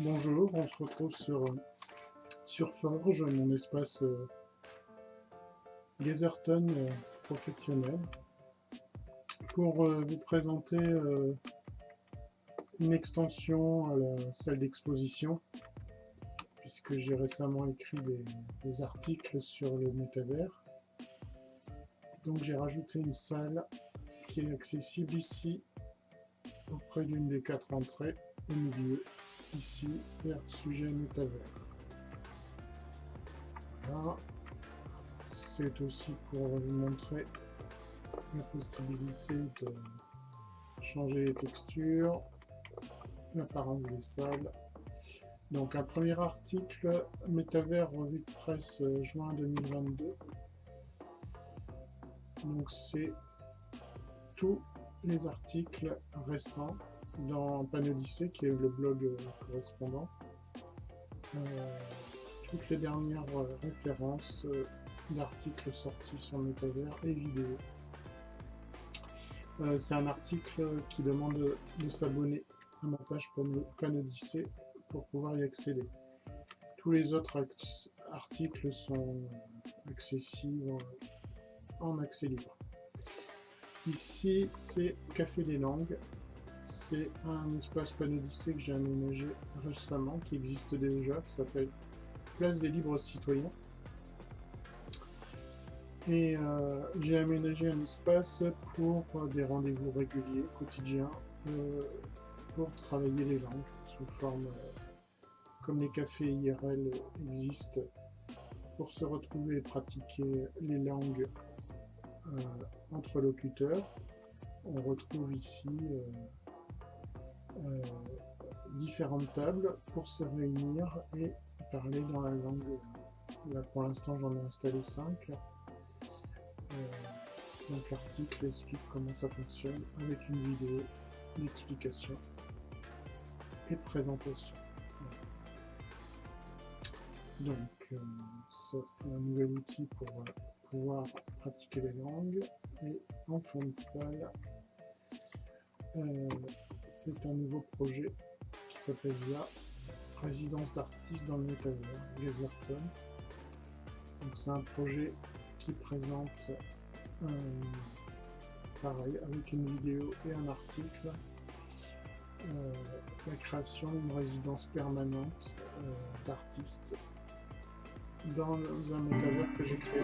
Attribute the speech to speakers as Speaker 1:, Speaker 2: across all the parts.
Speaker 1: Bonjour, on se retrouve sur, sur Forge, mon espace euh, euh, professionnel, pour euh, vous présenter euh, une extension à la salle d'exposition, puisque j'ai récemment écrit des, des articles sur le métavers. Donc j'ai rajouté une salle qui est accessible ici, auprès d'une des quatre entrées, au milieu ici vers sujet métavers. C'est aussi pour vous montrer la possibilité de changer les textures, l'apparence des salles. Donc un premier article, Métavers revue de presse euh, juin 2022. Donc c'est tous les articles récents dans Panodyssée, qui est le blog euh, correspondant, euh, toutes les dernières euh, références d'articles sortis sur Métavers et vidéos. C'est un article qui demande de s'abonner à ma page Panodyssée pour pouvoir y accéder. Tous les autres articles sont accessibles en accès libre. Ici, c'est Café des langues, c'est un espace panodyssé que j'ai aménagé récemment, qui existe déjà, qui s'appelle Place des Libres Citoyens. Et euh, j'ai aménagé un espace pour des rendez-vous réguliers, quotidiens, euh, pour travailler les langues, sous forme, euh, comme les cafés IRL existent, pour se retrouver et pratiquer les langues entre locuteurs. On retrouve ici euh, différentes tables pour se réunir et parler dans la langue. Là pour l'instant j'en ai installé 5. Euh, donc l'article explique comment ça fonctionne avec une vidéo d'explication et présentation. Donc euh, ça c'est un nouvel outil pour pouvoir pratiquer les langues et en fond de salle c'est un nouveau projet qui s'appelle ZA, résidence d'artistes dans le métavers, Gazerton. Donc c'est un projet qui présente pareil avec une vidéo et un article euh, la création d'une résidence permanente euh, d'artistes dans un métavers que j'ai créé.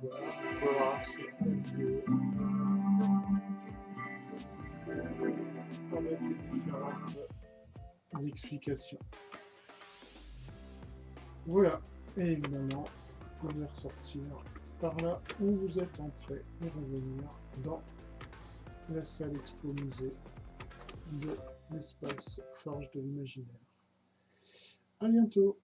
Speaker 1: Voilà, à la vidéo. Avec explications. Voilà, et évidemment, vous pouvez ressortir par là où vous êtes entré et revenir dans la salle expo musée de l'espace Forge de l'imaginaire. À bientôt